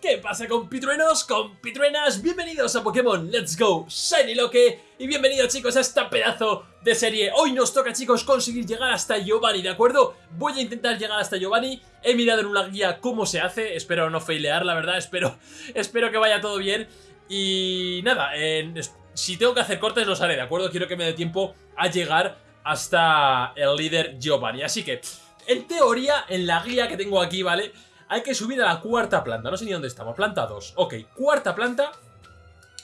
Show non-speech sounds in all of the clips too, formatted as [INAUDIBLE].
¿Qué pasa compitruenos, compitruenas? Bienvenidos a Pokémon. Let's Go. Shiny Loque y bienvenidos chicos a esta pedazo de serie. Hoy nos toca chicos conseguir llegar hasta Giovanni, ¿de acuerdo? Voy a intentar llegar hasta Giovanni. He mirado en una guía cómo se hace, espero no failear la verdad, espero, [LAUGHS] espero que vaya todo bien. Y nada, si tengo que hacer cortes los haré, ¿de acuerdo? Quiero que me dé tiempo a llegar hasta el líder Giovanni. Así que, en teoría, en la guía que tengo aquí, ¿vale? Hay que subir a la cuarta planta, no sé ni dónde estamos, planta 2 Ok, cuarta planta.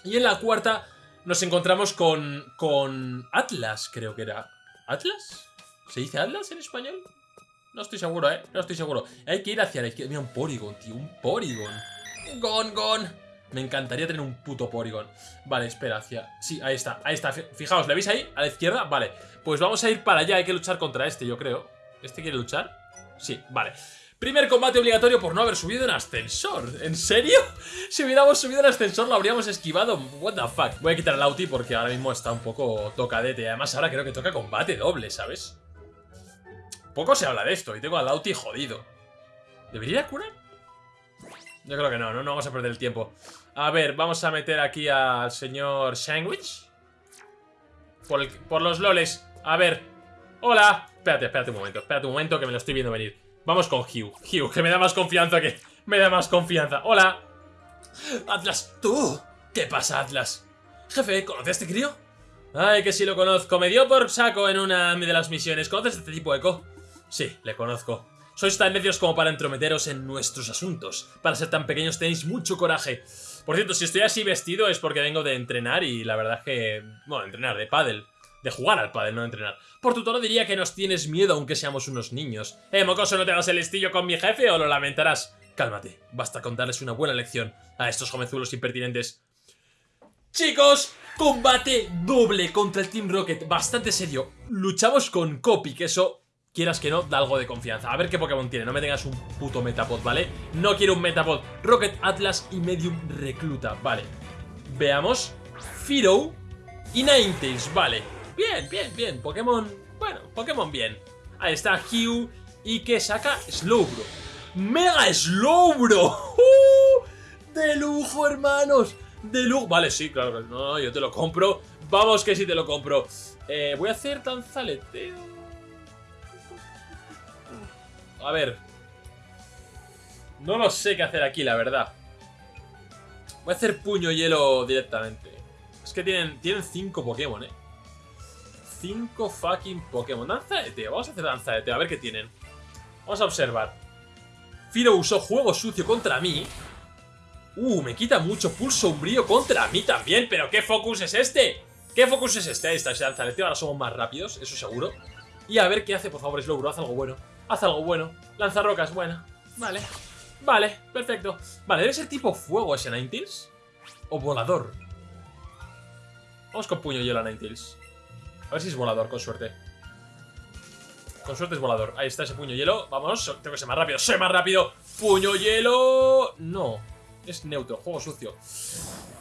Y en la cuarta nos encontramos con, con Atlas, creo que era. ¿Atlas? ¿Se dice Atlas en español? No estoy seguro, ¿eh? No estoy seguro. Hay que ir hacia la izquierda. Mira, un Porygon, tío, un Porygon. Gon, gon. Me encantaría tener un puto Porygon. Vale, espera, hacia... Sí, ahí está, ahí está. Fijaos, ¿le veis ahí? A la izquierda, vale. Pues vamos a ir para allá, hay que luchar contra este, yo creo. ¿Este quiere luchar? Sí, vale Primer combate obligatorio por no haber subido en ascensor. ¿En serio? [LAUGHS] Si hubiéramos subido en ascensor lo habríamos esquivado. What the fuck. Voy a quitar el Auti porque ahora mismo está un poco tocadete. Además ahora creo que toca combate doble, ¿sabes? Poco se habla de esto y tengo al Auti jodido. ¿Debería curar? Yo creo que no, no, no vamos a perder el tiempo. A ver, vamos a meter aquí al señor Sandwich. Por, por los loles. A ver. Hola. Espérate, espérate un momento. Espérate un momento que me lo estoy viendo venir. Vamos con Hugh. Hugh, que me da más confianza que... Me da más confianza. ¡Hola! Atlas, tú. ¿Qué pasa, Atlas? Jefe, ¿conoces a este crío? Ay, que sí lo conozco. Me dio por saco en una de las misiones. ¿Conoces a este tipo, Eco? Sí, le conozco. Sois tan necios como para entrometeros en nuestros asuntos. Para ser tan pequeños tenéis mucho coraje. Por cierto, si estoy así vestido es porque vengo de entrenar y la verdad es que... Bueno, entrenar, de pádel. De jugar al padre, no entrenar. Por tu tono diría que nos tienes miedo aunque seamos unos niños. Eh, mocoso, ¿no te hagas el listillo con mi jefe o lo lamentarás? Cálmate, basta con darles una buena lección a estos jovenzuelos impertinentes. Chicos, combate doble contra el Team Rocket, bastante serio. Luchamos con Copy, que eso, quieras que no, da algo de confianza. A ver qué Pokémon tiene, no me tengas un puto Metapod, ¿vale? No quiero un Metapod. Rocket, Atlas y Medium Recluta, vale. Veamos. Firo y Ninetales, vale. Bien, bien, bien. Pokémon... Bueno, Pokémon bien. Ahí está Hugh y que saca Slowbro. ¡Mega Slowbro! ¡Uh! ¡De lujo, hermanos! ¡De lujo! Vale, sí, claro. No, yo te lo compro. Vamos que sí te lo compro. Eh, voy a hacer danzaleteo. A ver. No lo sé qué hacer aquí, la verdad. Voy a hacer puño hielo directamente. Es que tienen, tienen cinco Pokémon, eh. 5 fucking Pokémon. Danza de Teo. Vamos a hacer danza de Teo. A ver qué tienen. Vamos a observar. Firo usó juego sucio contra mí. Uh, me quita mucho pulso umbrío contra mí también. ¿Pero qué focus es este? ¿Qué focus es este? Ahí está ese danzaleteo. Ahora somos más rápidos, eso seguro. Y a ver qué hace, por favor, Slowbro. Haz algo bueno. Haz algo bueno. Lanza rocas, buena. Vale. Vale, perfecto. Vale, debe ser tipo fuego ese Ninetales. O volador. Vamos con puño hielo a Ninetales. A ver si es volador, con suerte. Con suerte es volador. Ahí está ese puño hielo. Vamos, tengo que ser más rápido. ¡Sé más rápido! ¡Puño hielo! No. Es neutro, juego sucio.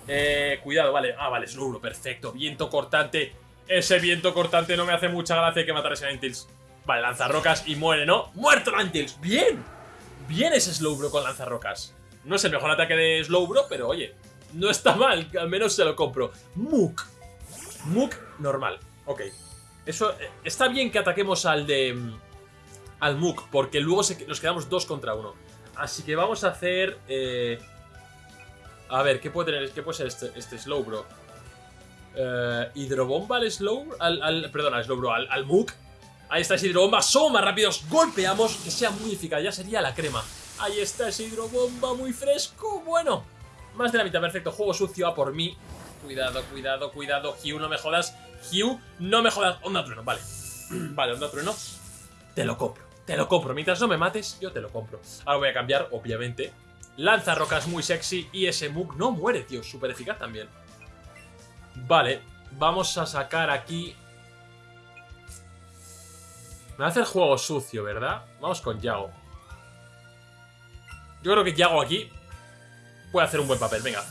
Eh, cuidado, vale. Ah, vale, es perfecto. Viento cortante. Ese viento cortante no me hace mucha gracia. Que matar a ese Ninetales. Vale, lanzarrocas y muere, ¿no? ¡Muerto Ninetales! ¡Bien! Bien ese Slowbro con lanzarrocas. No es el mejor ataque de Slowbro, pero oye, no está mal. Al menos se lo compro. Mook. Mook normal. Ok. Eso, eh, está bien que ataquemos al de... Mm, al Mook, porque luego nos quedamos dos contra uno. Así que vamos a hacer... Eh, a ver, ¿qué puede tener? ¿Qué puede ser este, este? Eh, ¿Hidrobomba al Slow? Al, al, perdón, al Slowbro, al, al Mook. Ahí está ese hidrobomba, somos más rápidos, golpeamos, que sea muy eficaz, ya sería la crema. Ahí está ese hidrobomba muy fresco, bueno. Más de la mitad, perfecto, juego sucio a por mí. Cuidado, cuidado, cuidado, Hugh, no me jodas. Hugh, no me jodas. Onda trueno, vale. [CLEARS THROAT] vale, onda trueno. Te lo compro, te lo compro. Mientras no me mates, yo te lo compro. Ahora voy a cambiar, obviamente. Lanza rocas muy sexy y ese Mook no muere, tío. Súper eficaz también. Vale, vamos a sacar aquí... Me hace el juego sucio, ¿verdad? Vamos con Yago. Yo creo que Yago aquí puede hacer un buen papel, venga.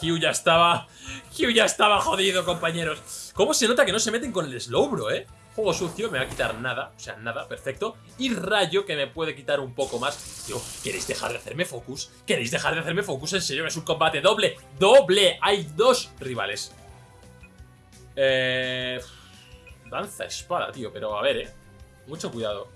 Hugh ya estaba... Hugh ya estaba jodido, compañeros. ¿Cómo se nota que no se meten con el Slowbro, eh? Juego sucio, me va a quitar nada, o sea, nada, perfecto. Y rayo, que me puede quitar un poco más. Tío, ¿queréis dejar de hacerme focus? ¿Queréis dejar de hacerme focus? En serio, es un combate doble. ¡Doble! Hay dos rivales. Eh... Danza espada, tío, pero a ver, eh. Mucho cuidado.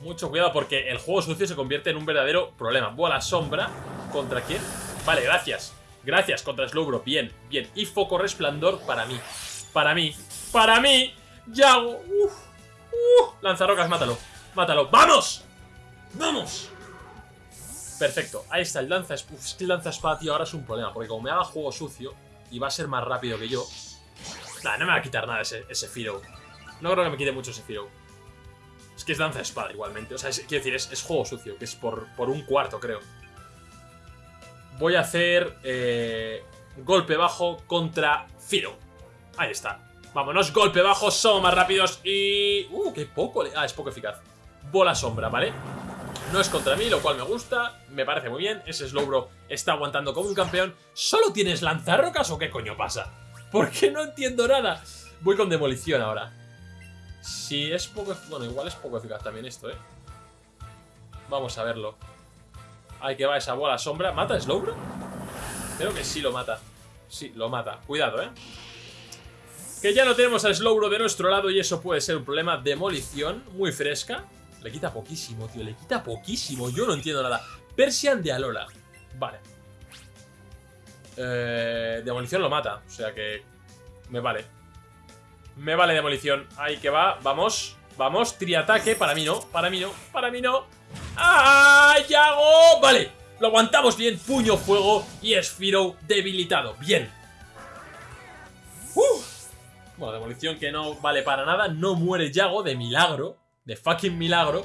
Mucho cuidado porque el juego sucio se convierte en un verdadero problema. Bola sombra. ¿Contra quién? Vale, gracias. Gracias contra Slowbro. Bien, bien. Y foco resplandor para mí. Para mí. ¡Para mí! ¡Yago! ¡Uf! ¡Uf! Lanzarrocas, mátalo. ¡Mátalo! ¡Vamos! ¡Vamos! Perfecto. Ahí está el lanza... Uf, es que el lanza espada, tío, ahora es un problema. Porque como me haga juego sucio y va a ser más rápido que yo... Nah, no me va a quitar nada ese, ese Firo. No creo que me quite mucho ese Firo. Es que es danza espada igualmente. O sea, quiero decir, es, juego sucio, que es por, por un cuarto, creo. Voy a hacer eh, golpe bajo contra Firo. Ahí está. Vámonos, golpe bajo, somos más rápidos y... ¡Uh, qué poco! Ah, es poco eficaz. Bola sombra, ¿vale? No es contra mí, lo cual me gusta, me parece muy bien. Ese Slowbro está aguantando como un campeón. ¿Solo tienes lanzarrocas o qué coño pasa? [LAUGHS] ¿Por qué no entiendo nada? Voy con demolición ahora. Si es poco... Bueno, igual es poco eficaz también esto, ¿eh? Vamos a verlo. Ahí que va esa bola sombra. ¿Mata Slowbro? Creo que sí lo mata. Sí, lo mata. Cuidado, ¿eh? Que ya no tenemos a Slowbro de nuestro lado y eso puede ser un problema. Demolición, muy fresca. Le quita poquísimo, tío, le quita poquísimo. Yo no entiendo nada. Persian de Alola. Vale. Eh, demolición lo mata, o sea que... Me vale. Me vale demolición. Ahí que va, vamos. Vamos, triataque. Para mí no, para mí no, para mí no. ¡Ah! ¡Yago! Vale, lo aguantamos bien. Puño fuego y Esfiro debilitado. Bien. Bueno, demolición que no vale para nada. No muere Yago de milagro. De fucking milagro.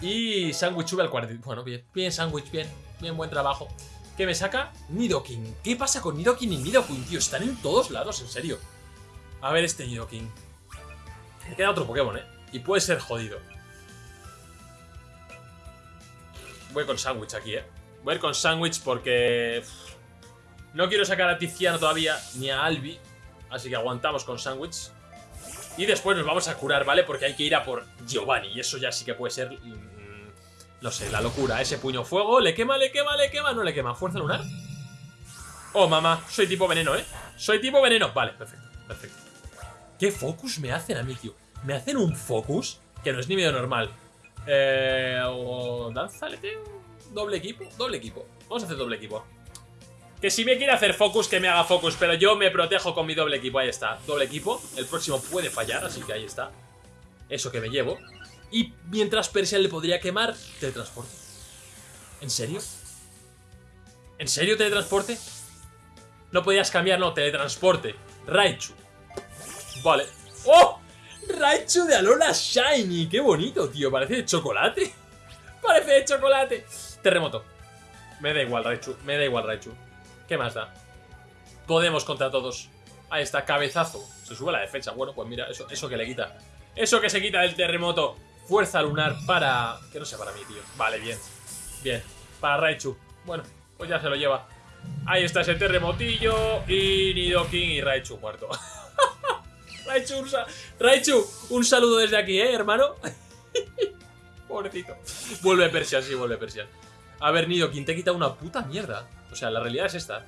Y Sandwich sube al 40. Bueno, bien. Bien, Sandwich, bien. Bien, buen trabajo. ¿Qué me saca? Nidoking. ¿Qué pasa con Nidoking y Nidoking, tío? Están en todos lados, en serio. A ver este Nidoking. Me queda otro Pokémon, ¿eh? Y puede ser jodido. Voy con Sandwich aquí, ¿eh? Voy a ir con Sandwich porque... No quiero sacar a Tiziano todavía, ni a Albi. Así que aguantamos con Sandwich. Y después nos vamos a curar, ¿vale? Porque hay que ir a por Giovanni. Y eso ya sí que puede ser... Mm, no sé, la locura. Ese puño fuego. ¿Le quema, le quema, le quema? ¿No le quema? ¿Fuerza lunar? Oh, mamá. Soy tipo veneno, ¿eh? Soy tipo veneno. Vale, perfecto. Perfecto. ¿Qué focus me hacen a mí, tío? Me hacen un focus que no es ni medio normal. Eh... O... Danza, Doble equipo. Doble equipo. Vamos a hacer doble equipo. Que si me quiere hacer focus, que me haga focus, pero yo me protejo con mi doble equipo. Ahí está, doble equipo. El próximo puede fallar, así que ahí está. Eso que me llevo. Y mientras Persia le podría quemar, teletransporte. ¿En serio? ¿En serio teletransporte? No podías cambiar, no, teletransporte. Raichu. Vale. ¡Oh! Raichu de Alola Shiny. ¡Qué bonito, tío! Parece de chocolate. Parece de chocolate. Terremoto. Me da igual, Raichu. Me da igual, Raichu. ¿Qué más da? Podemos contra todos. Ahí está, cabezazo. Se sube la defensa. Bueno, pues mira, eso, eso que le quita. Eso que se quita del terremoto. Fuerza lunar para... Que no sea para mí, tío. Vale, bien. Bien. Para Raichu. Bueno, pues ya se lo lleva. Ahí está ese terremotillo. Y Nidoking y Raichu muerto. [LAUGHS] Raichu, un, Raichu, un saludo desde aquí, ¿eh, hermano? [LAUGHS] Pobrecito. Vuelve Persia, sí, vuelve Persia. A ver, Nidoking, te quita una puta mierda. O sea, la realidad es esta.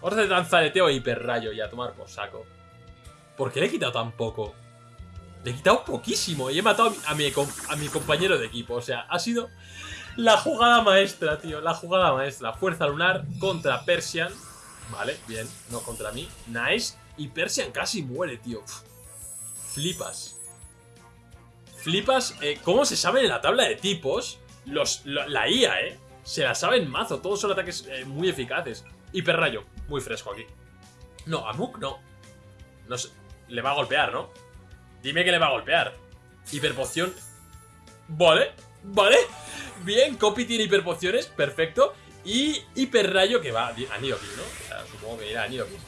Vamos a hacer danzaleteo e hiperrayo y a tomar por saco. ¿Por qué le he quitado tan poco? Le he quitado poquísimo y he matado a mi, a mi compañero de equipo. O sea, ha sido la jugada maestra, tío. La jugada maestra. Fuerza lunar contra Persian. Vale, bien. No contra mí. Nice. Y Persian casi muere, tío. Flipas. Flipas. Eh, ¿Cómo se sabe en la tabla de tipos? Los, la IA, ¿eh? Se la sabe en mazo, todos son ataques eh, muy eficaces. Hiperrayo, muy fresco aquí. No, Amuk no. No le va a golpear, ¿no? Dime que le va a golpear. Hiperpoción. Vale, vale. Bien, Copy tiene hiperpociones, perfecto. Y hiperrayo que va a Nidoking, ¿no? O sea, supongo que irá a Nidoking.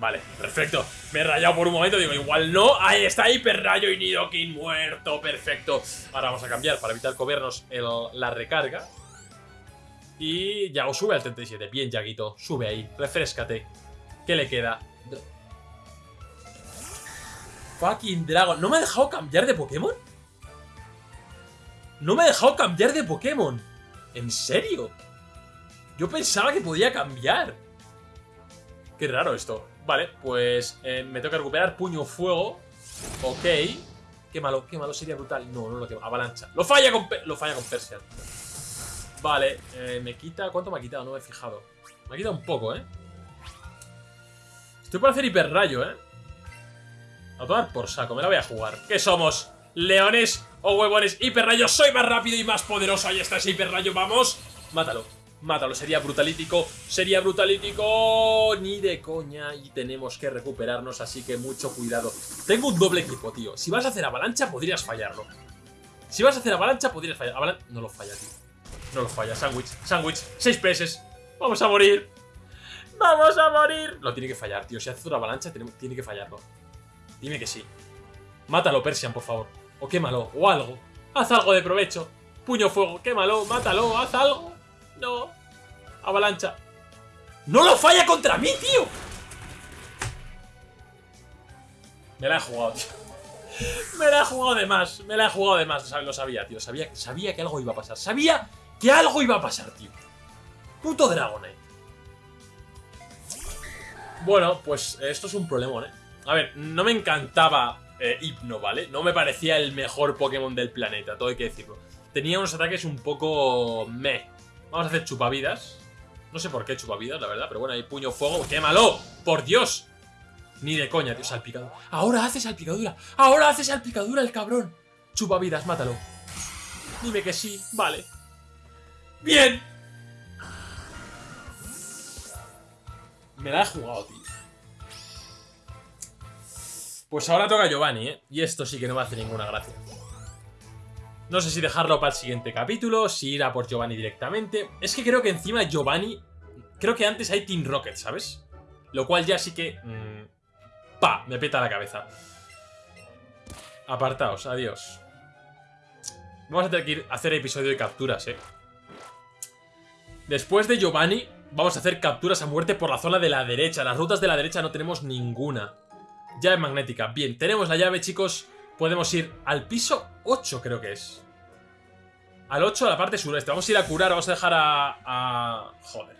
Vale, perfecto. Me he rayado por un momento, digo, igual no. Ahí está Hiperrayo y Nidoking muerto, perfecto. Ahora vamos a cambiar para evitar comernos la recarga. Y Yago sube al 37. Bien, Yaguito. Sube ahí. Refrescate. ¿Qué le queda? fucking dragon. ¿No me ha dejado cambiar de Pokémon? No me ha dejado cambiar de Pokémon. ¿En serio? Yo pensaba que podía cambiar. Qué raro esto. Vale, pues eh, me tengo que recuperar puño fuego. Ok. Qué malo, qué malo, sería brutal. No, no lo quema. Avalancha. Lo falla con, lo falla con Persian. Vale, eh, me quita... ¿Cuánto me ha quitado? No me he fijado. Me ha quitado un poco, ¿eh? Estoy por hacer hiperrayo, ¿eh? A tomar por saco, me la voy a jugar. ¿Qué somos? ¿Leones o huevones? Hiperrayo, soy más rápido y más poderoso. Ahí está ese hiperrayo, vamos. Mátalo, mátalo. Sería brutalítico, sería brutalítico. Ni de coña y tenemos que recuperarnos, así que mucho cuidado. Tengo un doble equipo, tío. Si vas a hacer avalancha, podrías fallarlo. Si vas a hacer avalancha, podrías fallar. No lo falla, tío. No lo falla. Sándwich, sándwich. Seis peces. Vamos a morir. ¡Vamos a morir! Lo tiene que fallar, tío. Si hace una avalancha, tiene que fallarlo. Dime que sí. Mátalo, Persian, por favor. O quémalo, o algo. Haz algo de provecho. Puño fuego, quémalo, mátalo, haz algo. No. Avalancha. ¡No lo falla contra mí, tío! Me la he jugado, tío. Me la he jugado de más. Me la he jugado de más. Lo sabía, tío. Sabía, sabía que algo iba a pasar. Sabía que algo iba a pasar, tío. Puto Dragonite. Bueno, pues esto es un problema, ¿eh? A ver, no me encantaba eh, Hypno, ¿vale? No me parecía el mejor Pokémon del planeta, todo hay que decirlo. Tenía unos ataques un poco... meh. Vamos a hacer chupavidas. No sé por qué chupavidas, la verdad, pero bueno, hay puño fuego. ¡Quémalo! ¡Por Dios! Ni de coña, tío, salpicadura. ¡Ahora hace salpicadura! ¡Ahora hace salpicadura el cabrón! Chupavidas, mátalo. Dime que sí, vale. ¡Bien! Me la he jugado, tío. Pues ahora toca Giovanni, ¿eh? Y esto sí que no me hace ninguna gracia. No sé si dejarlo para el siguiente capítulo, si ir a por Giovanni directamente. Es que creo que encima Giovanni... Creo que antes hay Team Rocket, ¿sabes? Lo cual ya sí que... Mmm, ¡Pa! Me peta la cabeza. Apartaos, adiós. Vamos a tener que ir a hacer episodio de capturas, ¿eh? Después de Giovanni, Vamos a hacer capturas a muerte por la zona de la derecha. Las rutas de la derecha no tenemos ninguna. Llave magnética. Bien, tenemos la llave, chicos. Podemos ir al piso 8, creo que es. Al 8, a la parte sureste. Vamos a ir a curar, vamos a dejar a... Joder.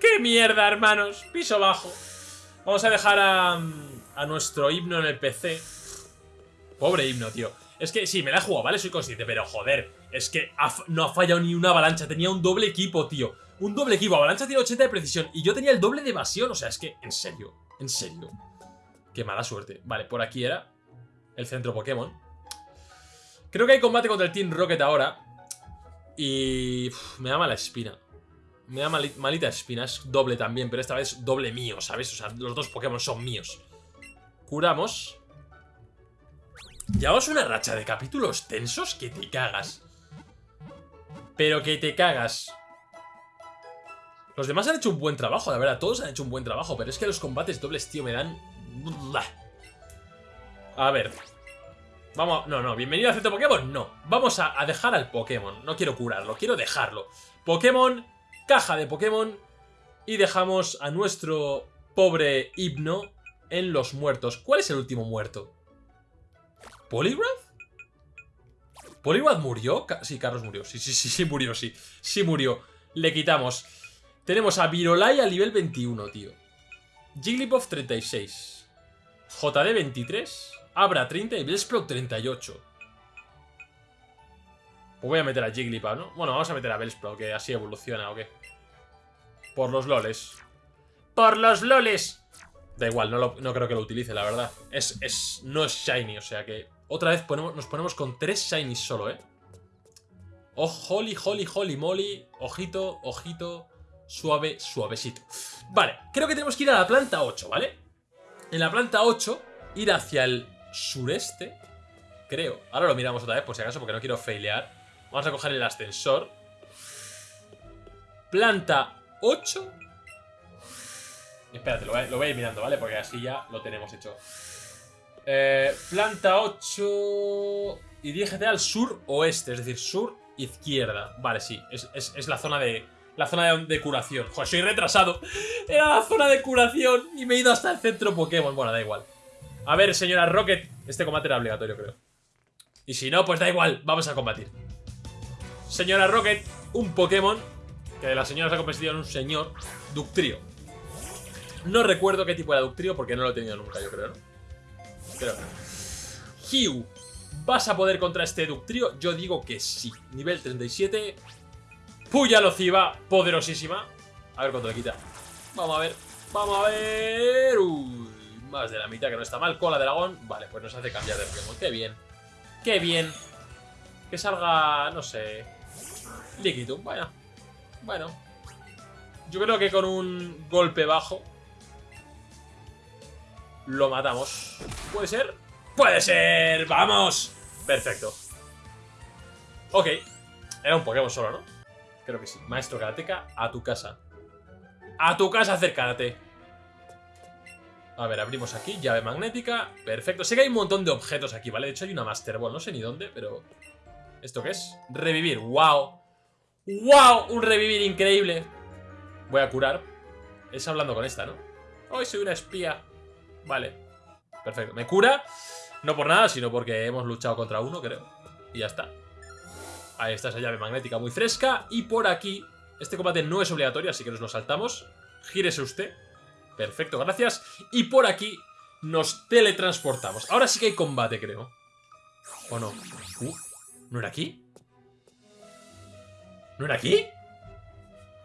¡Qué mierda, hermanos! Piso bajo. Vamos a dejar a... A nuestro himno en el PC. Pobre himno, tío. Es que sí, me la he jugado, ¿vale? Soy consciente, pero joder. Es que no ha fallado ni una avalancha. Tenía un doble equipo, tío. Un doble equipo. Avalancha tiene 80 de precisión. Y yo tenía el doble de evasión. O sea, es que, en serio. En serio. Qué mala suerte. Vale, por aquí era el centro Pokémon. Creo que hay combate contra el Team Rocket ahora. Y... me da mala espina. Me da malita espina. Es doble también, pero esta vez doble mío, ¿sabes? O sea, los dos Pokémon son míos. Curamos. Llevamos una racha de capítulos tensos que te cagas. Pero que te cagas. Los demás han hecho un buen trabajo, la verdad, todos han hecho un buen trabajo, pero es que los combates dobles, tío, me dan... A ver. Vamos, no, no, bienvenido a Centro Pokémon, no. Vamos a, dejar al Pokémon, no quiero curarlo, quiero dejarlo. Pokémon, caja de Pokémon, y dejamos a nuestro pobre Hipno en los muertos. ¿Cuál es el último muerto? ¿Poliwrath? ¿Poliwrath murió? Sí, Carlos murió, sí, sí, sí, sí murió, sí, sí murió. Le quitamos... Tenemos a Virolai a nivel 21, tío. Jigglypuff 36. JD 23. Abra 30 y Bellsprout 38. Pues voy a meter a Jigglypuff, ¿no? Bueno, vamos a meter a Bellsprout, que así evoluciona, ¿o qué? Por los loles. ¡Por los loles! Da igual, no, no creo que lo utilice, la verdad. Es, es, no es shiny, o sea que... Otra vez nos ponemos con tres shinies solo, ¿eh? Oh, holy, holy, holy, moly. Ojito, ojito suave, suavecito. Vale, creo que tenemos que ir a la planta 8, ¿vale? En la planta 8, ir hacia el sureste, creo. Ahora lo miramos otra vez por si acaso porque no quiero failear. Vamos a coger el ascensor. Planta 8. Espérate, lo voy, a, ir mirando, ¿vale? Porque así ya lo tenemos hecho. Eh, planta 8... Y dirígete al sur-oeste, es decir, sur-izquierda. Vale, sí, es la zona de, la zona de, curación. Joder, soy retrasado. Era la zona de curación y me he ido hasta el centro Pokémon. Bueno, da igual. A ver, señora Rocket. Este combate era obligatorio, creo. Y si no, pues da igual. Vamos a combatir. Señora Rocket, un Pokémon que la señora se ha convertido en un señor Ductrio. No recuerdo qué tipo era Ductrio porque no lo he tenido nunca, yo creo, ¿no? Pero... Hugh, ¿vas a poder contra este Ductrio? Yo digo que sí. Nivel 37. Puya Lociva, poderosísima. A ver cuánto le quita. Vamos a ver. Vamos a ver. Uy, más de la mitad, que no está mal. Cola de dragón. Vale, pues nos hace cambiar de Pokémon. Qué bien. Qué bien. Que salga, no sé... Líquido. Bueno. Bueno. Yo creo que con un golpe bajo... Lo matamos. ¿Puede ser? ¡Puede ser! ¡Vamos! Perfecto. Ok. Era un Pokémon solo, ¿no? Creo que sí. Maestro Karateka, a tu casa. A tu casa acércate. A ver, abrimos aquí, llave magnética. Perfecto. Sé que hay un montón de objetos aquí, ¿vale? De hecho hay una Master Ball, no sé ni dónde, pero... ¿Esto qué es? Revivir, wow. ¡Wow! Un revivir increíble. Voy a curar. Es hablando con esta, ¿no? Hoy soy una espía. Vale. Perfecto. Me cura. No por nada, sino porque hemos luchado contra uno, creo. Y ya está. Ahí está esa llave magnética muy fresca. Y por aquí... Este combate no es obligatorio, así que nos lo saltamos. Gírese usted. Perfecto, gracias. Y por aquí nos teletransportamos. Ahora sí que hay combate, creo. ¿O no? Uh, ¿No era aquí? ¿No era aquí?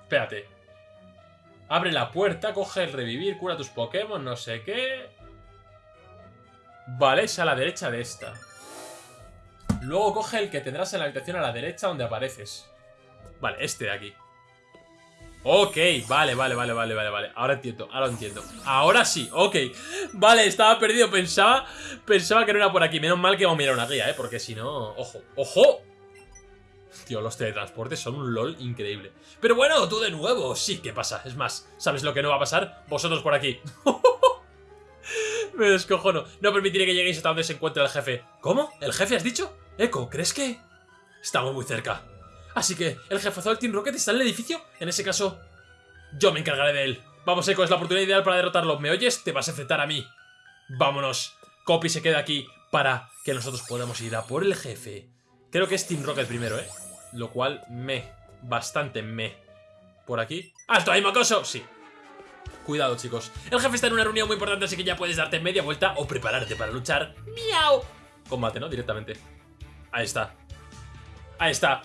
Espérate. Abre la puerta, coge el revivir, cura tus Pokémon, no sé qué. Vale, es a la derecha de esta. Luego coge el que tendrás en la habitación a la derecha donde apareces. Vale, este de aquí. Ok, vale, vale, vale, vale, vale, vale. Ahora entiendo, ahora entiendo. Ahora sí, ok. Vale, estaba perdido. Pensaba, pensaba que no era por aquí. Menos mal que vamos a mirar una guía, ¿eh? Porque si no... ¡Ojo! ¡Ojo! Tío, los teletransportes son un LOL increíble. Pero bueno, tú de nuevo. Sí, ¿qué pasa? Es más, ¿sabes lo que no va a pasar? Vosotros por aquí. [LAUGHS] Me descojono. No permitiré que lleguéis hasta donde se encuentre el jefe. ¿Cómo? ¿El jefe has dicho? Echo, ¿crees que...? Estamos muy cerca. Así que, ¿el jefazo del Team Rocket está en el edificio? En ese caso, yo me encargaré de él. Vamos, Echo, es la oportunidad ideal para derrotarlo. ¿Me oyes? Te vas a enfrentar a mí. Vámonos. Copy se queda aquí para que nosotros podamos ir a por el jefe. Creo que es Team Rocket primero, ¿eh? Lo cual me... Bastante me... Por aquí. ¡Alto ahí, mocoso! Sí. Cuidado, chicos. El jefe está en una reunión muy importante, así que ya puedes darte media vuelta o prepararte para luchar. ¡Miau! Combate, ¿no? Directamente. Ahí está. Ahí está.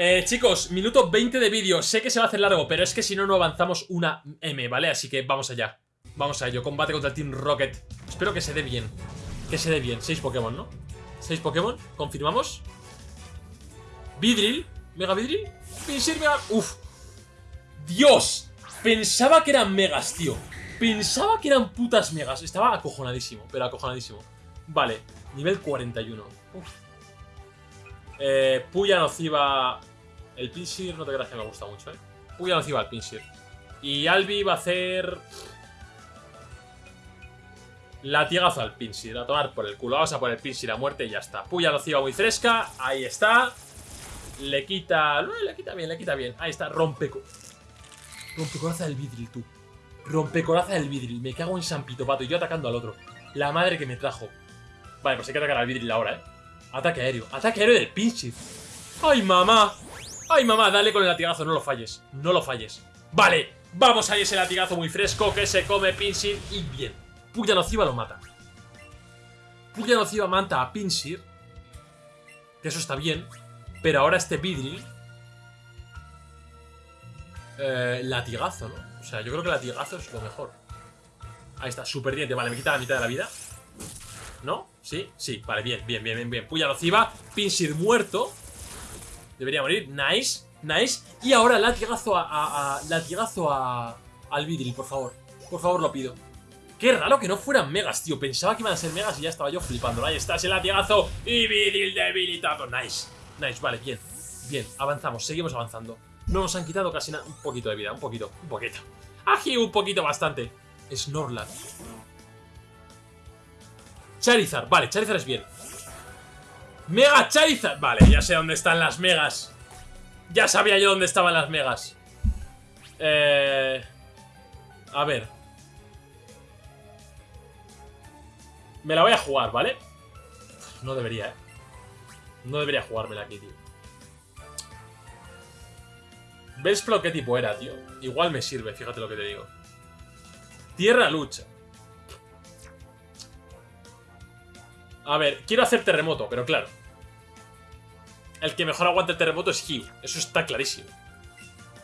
Eh, chicos, minuto 20 de vídeo. Sé que se va a hacer largo, pero es que si no, no avanzamos una M, ¿vale? Así que vamos allá. Vamos a ello. Combate contra el Team Rocket. Espero que se dé bien. Que se dé bien. Seis Pokémon, ¿no? Seis Pokémon. ¿Confirmamos? Vidril. Mega Vidril. Pinsir Mega... Uf. Dios. Pensaba que eran megas, tío. Pensaba que eran putas megas. Estaba acojonadísimo, pero acojonadísimo. Vale. Nivel 41. Uf. Eh, Puya Nociva el Pinsir, no te creas que me gusta mucho, ¿eh? Puya nociva al Pinsir. Y Albi va a hacer... Latigazo al Pinsir, a tomar por el culo. Vamos a poner Pinsir a muerte y ya está. Puya nociva muy fresca, ahí está. Le quita... le quita bien, le quita bien. Ahí está, rompe... Rompecoraza del vidril, tú. Rompecoraza del vidril. Me cago en San Pito Pato. Y yo atacando al otro. La madre que me trajo. Vale, pues hay que atacar al vidril ahora, ¿eh? Ataque aéreo. Ataque aéreo del Pinsir. ¡Ay, mamá! ¡Ay, mamá! Dale con el latigazo, no lo falles. No lo falles. Vale, vamos a ese latigazo muy fresco que se come Pinsir y bien. Puya nociva lo mata. Puya nociva mata a Pinsir. Que eso está bien. Pero ahora este Vidril... Eh, latigazo, ¿no? O sea, yo creo que latigazo es lo mejor. Ahí está, super diente. Vale, me quita la mitad de la vida. ¿No? ¿Sí? Sí, vale, bien, bien, bien, bien, bien. Puya nociva, Pinsir muerto. Debería morir. Nice, nice. Y ahora latigazo a, a, a latigazo a, al Vidril, por favor. Por favor, lo pido. Qué raro que no fueran megas, tío. Pensaba que iban a ser megas y ya estaba yo flipando. Ahí está ese latigazo y Vidril debilitado. Nice, nice, vale, bien. Bien, avanzamos, seguimos avanzando. No nos han quitado casi nada. Un poquito de vida, un poquito, un poquito. Ají, un poquito bastante. Snorlax. Charizard, vale, Charizard es bien. ¡Mega Charizard! Vale, ya sé dónde están las megas. Ya sabía yo dónde estaban las megas. Eh... A ver. Me la voy a jugar, ¿vale? No debería, ¿eh? No debería jugármela aquí, tío. Bellsprout qué tipo era, tío. Igual me sirve, fíjate lo que te digo. Tierra lucha. A ver, quiero hacer terremoto, pero claro. El que mejor aguanta el terremoto es Hugh. Eso está clarísimo.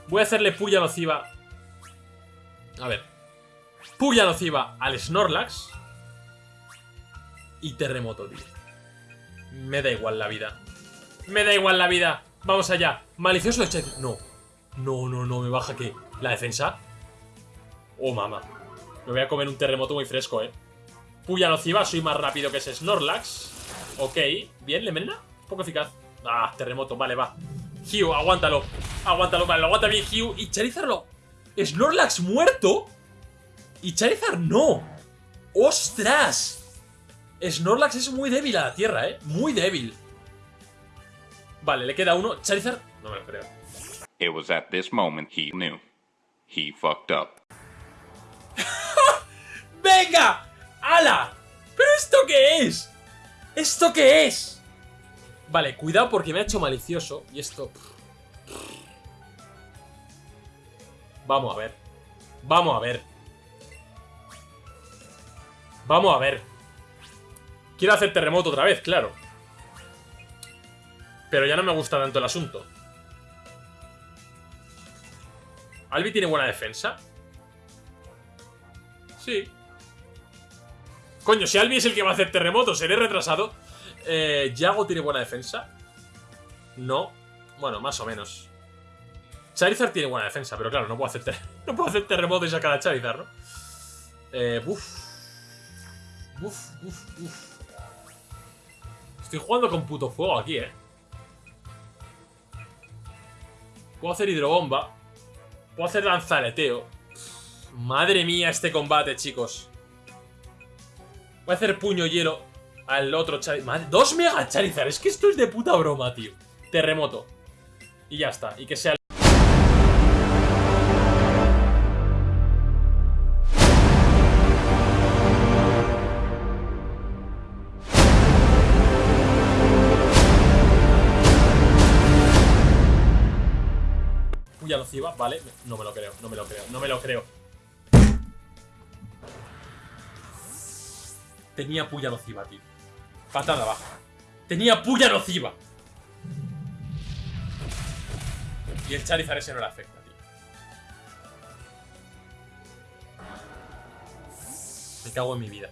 Voy a hacerle puya nociva. A ver. Puya nociva al Snorlax. Y terremoto, tío. Me da igual la vida. Me da igual la vida. Vamos allá. Malicioso de No. No, no, no. Me baja qué. ¿La defensa? Oh, mamá. Me voy a comer un terremoto muy fresco, eh. Puya nociva. Soy más rápido que ese Snorlax. Ok. Bien, ¿le envenena? Poco eficaz. Ah, terremoto. Vale, va. Hugh, aguántalo. Aguántalo, vale. Lo aguanta bien Hugh. Y Charizard lo... ¿Snorlax muerto? Y Charizard no. ¡Ostras! Snorlax es muy débil a la tierra, ¿eh? Muy débil. Vale, le queda uno. Charizard, no me lo creo. It was at this moment he knew. He fucked up. [LAUGHS] ¡Venga! ¡Hala! ¿Pero esto qué es? ¿Esto qué es? Vale, cuidado porque me ha hecho malicioso. Y esto... Vamos a ver. Vamos a ver. Vamos a ver. Quiero hacer terremoto otra vez, claro. Pero ya no me gusta tanto el asunto. ¿Albi tiene buena defensa? Sí. Coño, si Albi es el que va a hacer terremoto, seré retrasado. Eh, ¿Yago tiene buena defensa? No. Bueno, más o menos. Charizard tiene buena defensa, pero claro, no puedo hacer, [LAUGHS] no puedo hacer terremoto y sacar a Charizard, ¿no? Eh, buf. Buf, buf, buf. Estoy jugando con puto fuego aquí, ¿eh? Puedo hacer hidrobomba. Puedo hacer lanzaleteo. Madre mía este combate, chicos. Voy a hacer puño hielo al otro Charizard. dos Mega Charizard. Es que esto es de puta broma, tío. Terremoto. Y ya está. Y que sea... puya nociva, vale. No me lo creo, no me lo creo, no me lo creo. Tenía puya nociva, tío. Patada baja. Tenía puya nociva. Y el Charizard ese no le afecta, tío. Me cago en mi vida.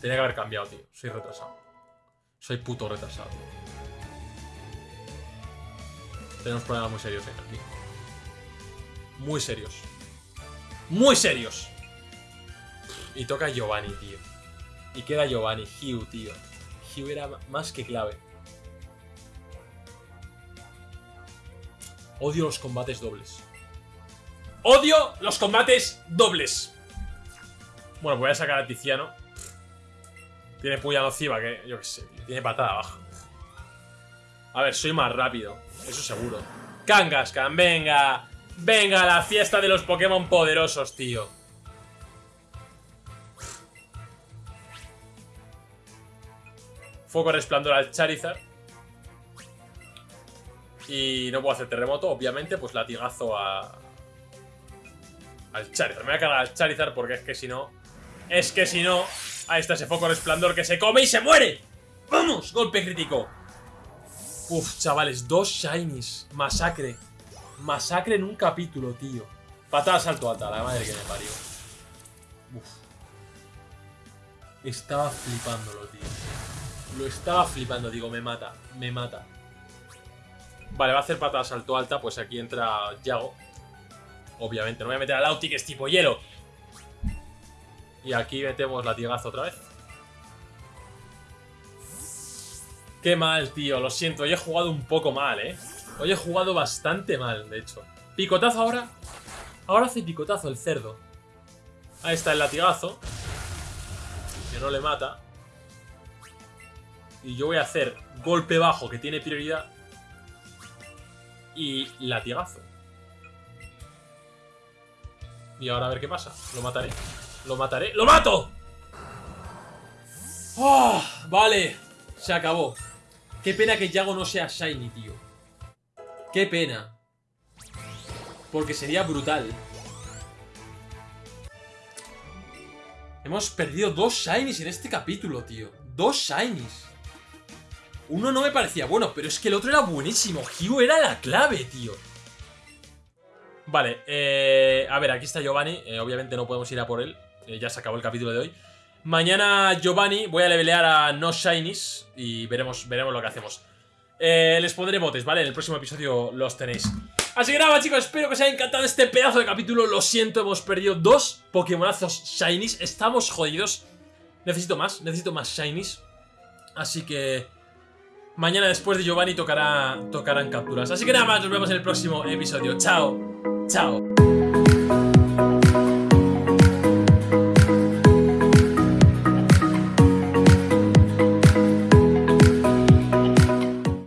Tenía que haber cambiado, tío. Soy retrasado. Soy puto retrasado. Tenemos problemas muy serios aquí. Muy serios. ¡Muy serios! Y toca Giovanni, tío. Y queda Giovanni, Hugh, tío. Hugh era más que clave. Odio los combates dobles. ¡Odio los combates dobles! Bueno, voy a sacar a Tiziano. Tiene puya nociva, que yo qué sé, tiene patada baja. A ver, soy más rápido. Eso seguro. Kangaskhan, venga. Venga, la fiesta de los Pokémon poderosos, tío. Foco resplandor al Charizard. Y no puedo hacer terremoto, obviamente, pues latigazo a... Al Charizard. Me voy a cargar al Charizard porque es que si no... Es que si no... Ahí está ese foco resplandor que se come y se muere. ¡Vamos! Golpe crítico. Uf, chavales, dos shinies. Masacre. Masacre en un capítulo, tío. Patada salto alta, la madre que me parió. Uf. Estaba flipándolo, tío. Lo estaba flipando, digo, me mata, me mata. Vale, va a hacer patada salto alta, pues aquí entra Yago. Obviamente, no voy a meter al Lauti, que es tipo hielo. Y aquí metemos latigazo otra vez. Qué mal, tío, lo siento, hoy he jugado un poco mal, ¿eh? Hoy he jugado bastante mal, de hecho. Picotazo ahora. Ahora hace picotazo el cerdo. Ahí está el latigazo. Que no le mata. Y yo voy a hacer golpe bajo, que tiene prioridad. Y latigazo. Y ahora a ver qué pasa. Lo mataré. Lo mataré. ¡Lo mato! Oh, vale, se acabó. Qué pena que Yago no sea Shiny, tío. Qué pena. Porque sería brutal. Hemos perdido dos Shinies en este capítulo, tío. Dos Shinies. Uno no me parecía bueno, pero es que el otro era buenísimo. Hugh era la clave, tío. Vale, eh, a ver, aquí está Giovanni. Eh, obviamente no podemos ir a por él. Eh, ya se acabó el capítulo de hoy. Mañana Giovanni voy a levelear a no Shinies y veremos, veremos lo que hacemos. Eh, les pondré botes, ¿vale? En el próximo episodio los tenéis. Así que nada, chicos, espero que os haya encantado este pedazo de capítulo. Lo siento, hemos perdido dos Pokémonazos Shinies. Estamos jodidos. Necesito más, necesito más Shinies. Así que... Mañana después de Giovanni tocará, tocarán capturas. Así que nada más, nos vemos en el próximo episodio. Chao, chao.